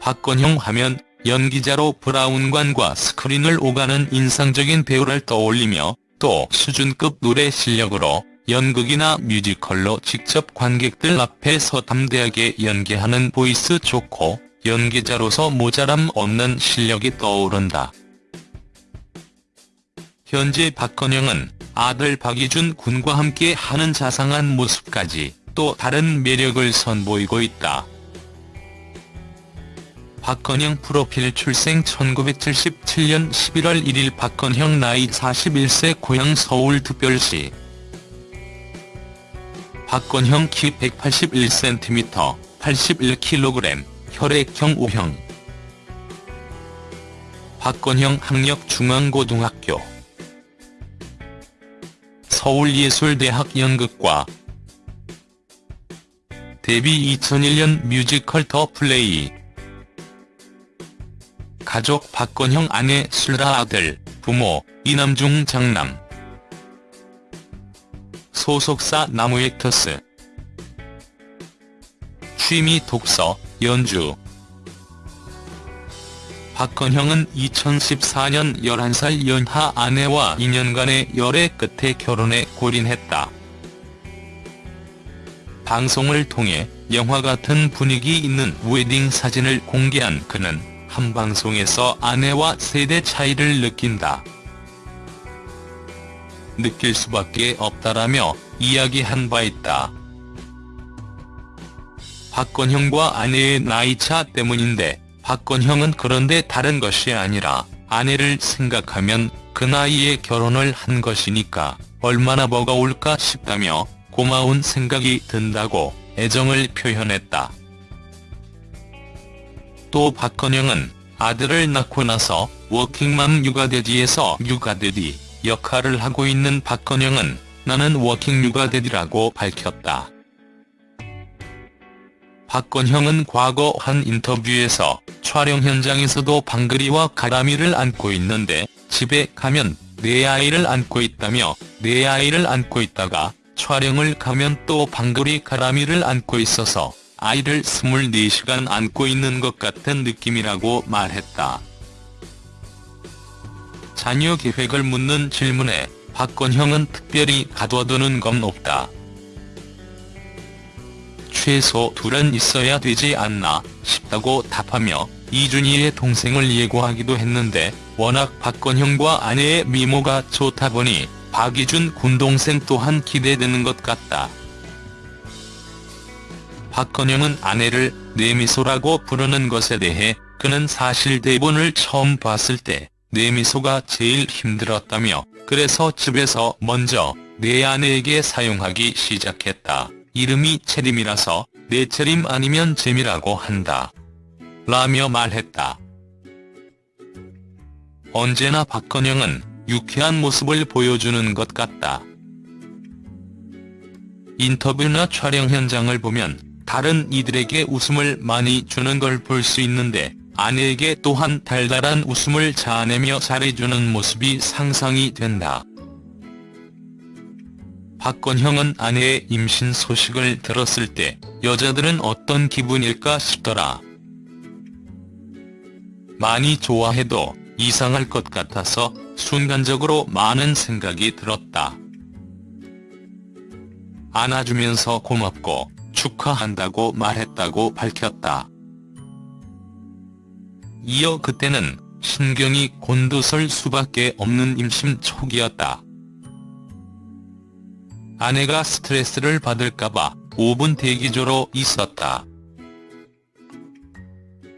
박건형 하면 연기자로 브라운관과 스크린을 오가는 인상적인 배우를 떠올리며 또 수준급 노래 실력으로 연극이나 뮤지컬로 직접 관객들 앞에서 담대하게 연기하는 voice 좋고 연기자로서 모자람 없는 실력이 떠오른다. 현재 박건형은 아들 박이준 군과 함께 하는 자상한 모습까지 또 다른 매력을 선보이고 있다. 박건영 프로필 출생 1977년 11월 1일 박건형 나이 41세 고향 서울특별시. 박건형 키 181cm, 81kg, 혈액형 O형. 박건형 학력 중앙고등학교. 서울예술대학 연극과 데뷔 2001년 뮤지컬 더 플레이 가족 박건형 아내 슬라 아들, 부모, 이남중 장남. 소속사 나무액터스. 취미 독서, 연주. 박건형은 2014년 11살 연하 아내와 2년간의 열애 끝에 결혼에 골인했다. 방송을 통해 영화 같은 분위기 있는 웨딩 사진을 공개한 그는 한 방송에서 아내와 세대 차이를 느낀다. 느낄 수밖에 없다라며 이야기한 바 있다. 박건형과 아내의 나이차 때문인데 박건형은 그런데 다른 것이 아니라 아내를 생각하면 그 나이에 결혼을 한 것이니까 얼마나 버거울까 싶다며 고마운 생각이 든다고 애정을 표현했다. 또 박건형은 아들을 낳고 나서 워킹맘 육아daddy에서 육아daddy 역할을 하고 있는 박건형은 나는 working 육아daddy라고 밝혔다. 박건형은 과거 한 인터뷰에서 촬영 현장에서도 방글이와 가람이를 안고 있는데 집에 가면 내 아이를 안고 있다며 내 아이를 안고 있다가 촬영을 가면 또 방글이 가람이를 안고 있어서 아이를 24시간 안고 있는 것 같은 느낌이라고 말했다. 자녀 계획을 묻는 질문에 박건형은 특별히 가둬두는 건 없다. 최소 둘은 있어야 되지 않나 싶다고 답하며 이준희의 동생을 예고하기도 했는데 워낙 박건형과 아내의 미모가 좋다 보니 박이준 군동생 또한 기대되는 것 같다. 박건영은 아내를 내미소라고 부르는 것에 대해 그는 사실 대본을 처음 봤을 때 내미소가 제일 힘들었다며 그래서 집에서 먼저 내 아내에게 사용하기 시작했다. 이름이 채림이라서 내 채림 아니면 재미라고 한다. 라며 말했다. 언제나 박건영은 유쾌한 모습을 보여주는 것 같다. 인터뷰나 촬영 현장을 보면 다른 이들에게 웃음을 많이 주는 걸 볼 수 있는데 아내에게 또한 달달한 웃음을 자아내며 잘해주는 모습이 상상이 된다. 박건형은 아내의 임신 소식을 들었을 때 여자들은 어떤 기분일까 싶더라. 많이 좋아해도 이상할 것 같아서 순간적으로 많은 생각이 들었다. 안아주면서 고맙고 축하한다고 말했다고 밝혔다. 이어 그때는 신경이 곤두설 수밖에 없는 임신 초기였다. 아내가 스트레스를 받을까봐 5분 대기조로 있었다.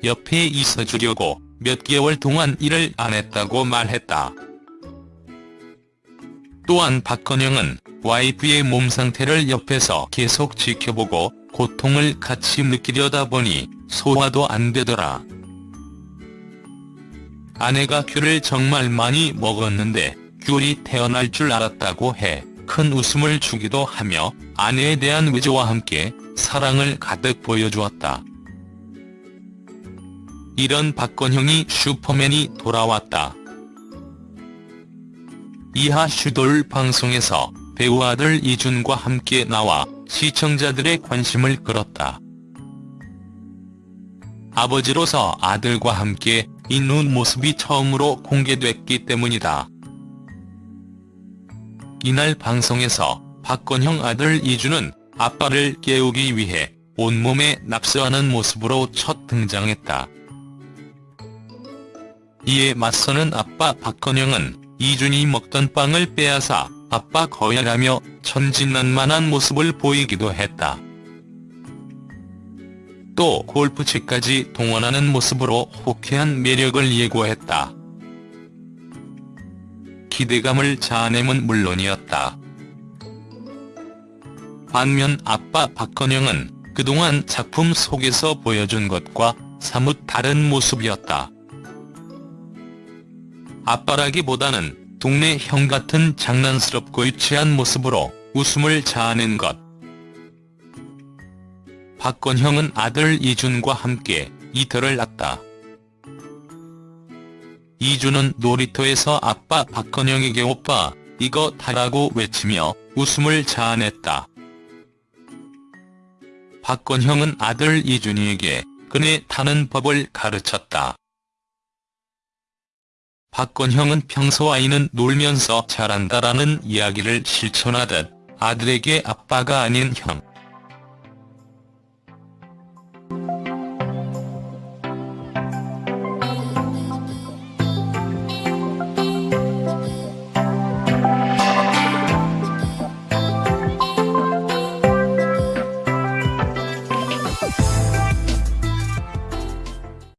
옆에 있어주려고 몇 개월 동안 일을 안 했다고 말했다. 또한 박건영은 와이프의 몸 상태를 옆에서 계속 지켜보고 고통을 같이 느끼려다 보니 소화도 안 되더라. 아내가 귤을 정말 많이 먹었는데 귤이 태어날 줄 알았다고 해 큰 웃음을 주기도 하며 아내에 대한 외조와 함께 사랑을 가득 보여주었다. 이런 박건형이 슈퍼맨이 돌아왔다. 이하 슈돌 방송에서 배우 아들 이준과 함께 나와 시청자들의 관심을 끌었다. 아버지로서 아들과 함께 있는 모습이 처음으로 공개됐기 때문이다. 이날 방송에서 박건형 아들 이주는 아빠를 깨우기 위해 온몸에 납세하는 모습으로 첫 등장했다. 이에 맞서는 아빠 박건영은 이준이 먹던 빵을 빼앗아 아빠 거열하며 천진난만한 모습을 보이기도 했다. 또 골프채까지 동원하는 모습으로 호쾌한 매력을 예고했다. 기대감을 자아냄은 물론이었다. 반면 아빠 박건영은 그동안 작품 속에서 보여준 것과 사뭇 다른 모습이었다. 아빠라기보다는 동네 형 같은 장난스럽고 유치한 모습으로 웃음을 자아낸 것. 박건형은 아들 이준과 함께 이틀을 났다. 이준은 놀이터에서 아빠 박건영에게 오빠 이거 타라고 외치며 웃음을 자아냈다. 박건형은 아들 이준이에게 그네 타는 법을 가르쳤다. 박건형은 평소 아이는 놀면서 잘한다라는 이야기를 실천하듯 아들에게 아빠가 아닌 형,